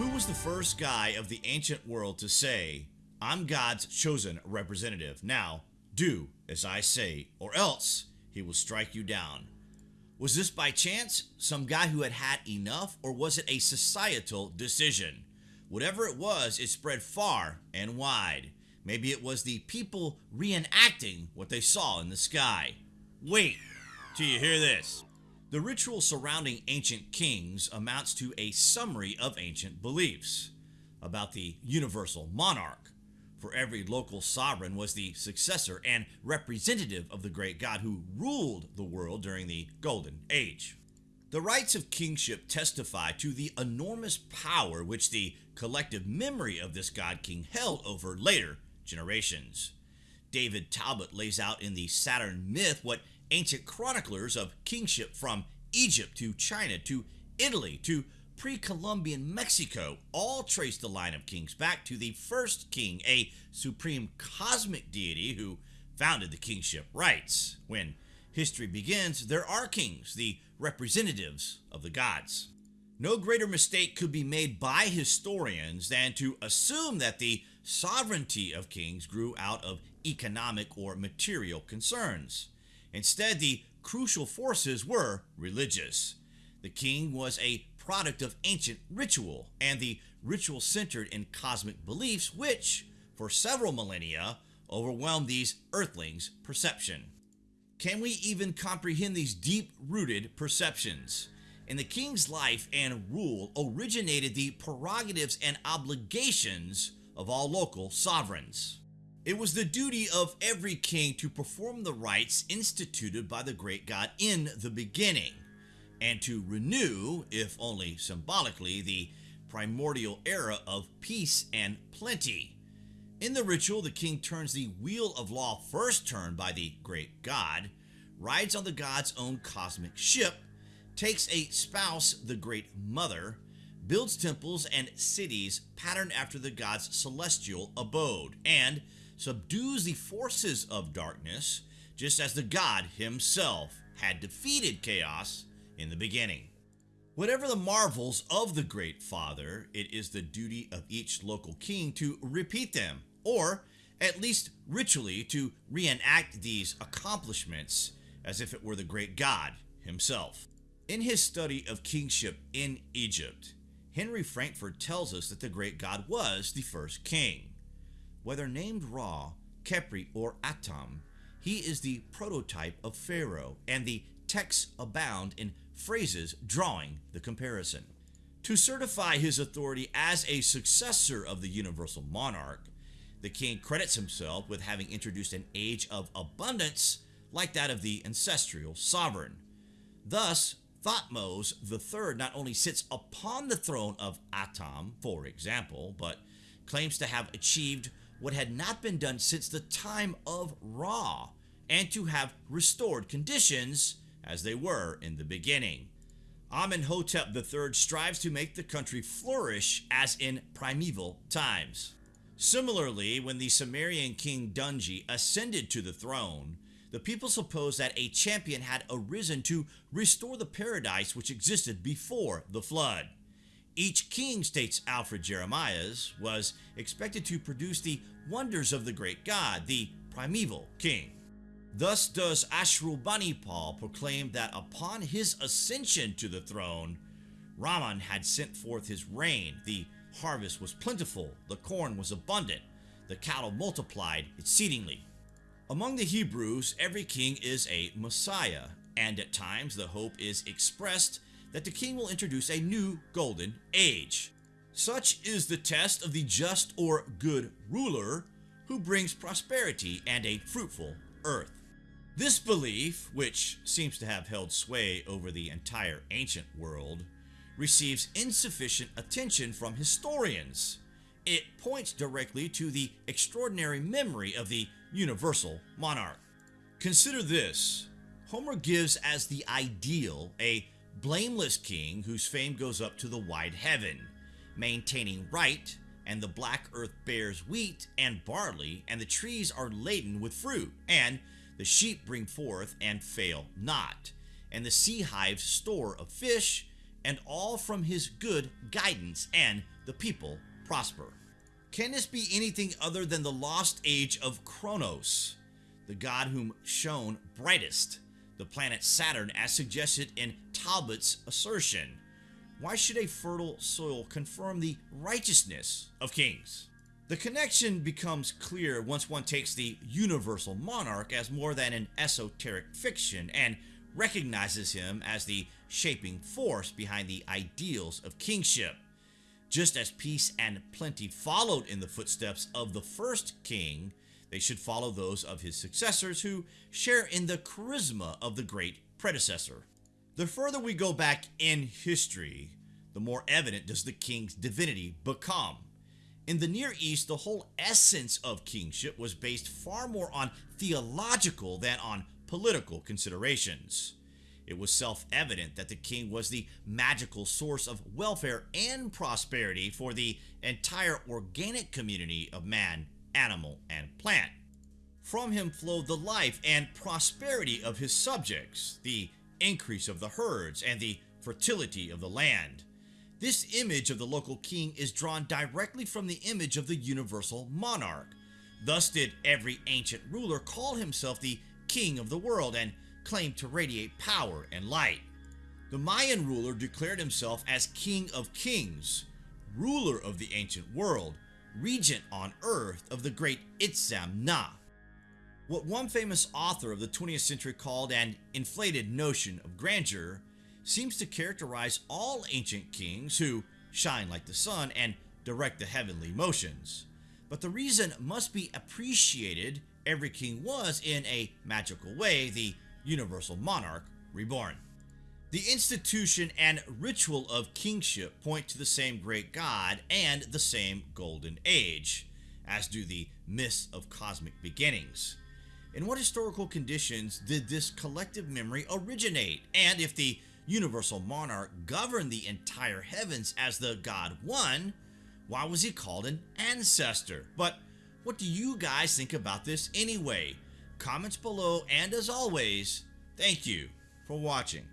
Who was the first guy of the ancient world to say, I'm God's chosen representative. Now, do as I say, or else he will strike you down. Was this by chance, some guy who had had enough, or was it a societal decision? Whatever it was, it spread far and wide. Maybe it was the people reenacting what they saw in the sky. Wait till you hear this. The ritual surrounding ancient kings amounts to a summary of ancient beliefs about the universal monarch. For every local sovereign was the successor and representative of the great god who ruled the world during the Golden Age. The rites of kingship testify to the enormous power which the collective memory of this god king held over later generations. David Talbot lays out in the Saturn myth what ancient chroniclers of kingship from Egypt to China to Italy to pre Columbian Mexico all trace the line of kings back to the first king, a supreme cosmic deity who founded the kingship rites. When history begins, there are kings, the representatives of the gods. No greater mistake could be made by historians than to assume that the sovereignty of kings grew out of economic or material concerns. Instead, the crucial forces were religious. The king was a product of ancient ritual, and the ritual centered in cosmic beliefs, which, for several millennia, overwhelmed these earthlings' perception. Can we even comprehend these deep rooted perceptions? In the king's life and rule originated the prerogatives and obligations of all local sovereigns. It was the duty of every king to perform the rites instituted by the great God in the beginning, and to renew, if only symbolically, the primordial era of peace and plenty. In the ritual, the king turns the wheel of law first turned by the great God, rides on the god's own cosmic ship, takes a spouse, the great mother, builds temples and cities patterned after the god's celestial abode, and subdues the forces of darkness, just as the God himself had defeated chaos in the beginning. Whatever the marvels of the Great Father, it is the duty of each local king to repeat them, or at least ritually to reenact these accomplishments as if it were the great God himself. In his study of kingship in Egypt, Henry Frankfort tells us that the great God was the first king. Whether named Ra, Khepri, or Atum, he is the prototype of Pharaoh, and the texts abound in phrases drawing the comparison. To certify his authority as a successor of the universal monarch, the king credits himself with having introduced an age of abundance like that of the ancestral sovereign. Thus, Thutmose III not only sits upon the throne of Atum, for example, but claims to have achieved what had not been done since the time of Ra, and to have restored conditions as they were in the beginning. Amenhotep III strives to make the country flourish as in primeval times. Similarly, when the Sumerian king Dungi ascended to the throne, the people supposed that a champion had arisen to restore the paradise which existed before the flood. Each king, states Alfred Jeremias, was expected to produce the wonders of the great god, the primeval king. Thus does Ashurbanipal proclaim that upon his ascension to the throne, Raman had sent forth his rain, the harvest was plentiful, the corn was abundant, the cattle multiplied exceedingly. Among the Hebrews, every king is a Messiah, and at times the hope is expressed that the king will introduce a new golden age. Such is the test of the just or good ruler who brings prosperity and a fruitful earth. This belief, which seems to have held sway over the entire ancient world, receives insufficient attention from historians. It points directly to the extraordinary memory of the universal monarch. Consider this Homer gives as the ideal a blameless king whose fame goes up to the wide heaven, maintaining right, and the black earth bears wheat and barley, and the trees are laden with fruit, and the sheep bring forth and fail not, and the sea hives store of fish, and all from his good guidance, and the people prosper. Can this be anything other than the lost age of Kronos, the god whom shone brightest, the planet Saturn as suggested in Talbot's assertion? Why should a fertile soil confirm the righteousness of kings? The connection becomes clear once one takes the universal monarch as more than an esoteric fiction and recognizes him as the shaping force behind the ideals of kingship. Just as peace and plenty followed in the footsteps of the first king, they should follow those of his successors who share in the charisma of the great predecessor. The further we go back in history, the more evident does the king's divinity become. In the Near East, the whole essence of kingship was based far more on theological than on political considerations. It was self evident that the king was the magical source of welfare and prosperity for the entire organic community of man, animal, and plant. From him flowed the life and prosperity of his subjects, the increase of the herds, and the fertility of the land. This image of the local king is drawn directly from the image of the universal monarch. Thus did every ancient ruler call himself the king of the world and claim to radiate power and light. The Mayan ruler declared himself as king of kings, ruler of the ancient world, regent on earth of the great Itzam Na. What one famous author of the 20th century called an inflated notion of grandeur seems to characterize all ancient kings who shine like the sun and direct the heavenly motions. But the reason must be appreciated every king was, in a magical way, the universal monarch reborn. The institution and ritual of kingship point to the same great god and the same golden age, as do the myths of cosmic beginnings. In what historical conditions did this collective memory originate? And if the universal monarch governed the entire heavens as the God One, why was he called an ancestor? But what do you guys think about this anyway? Comments below, and as always, thank you for watching.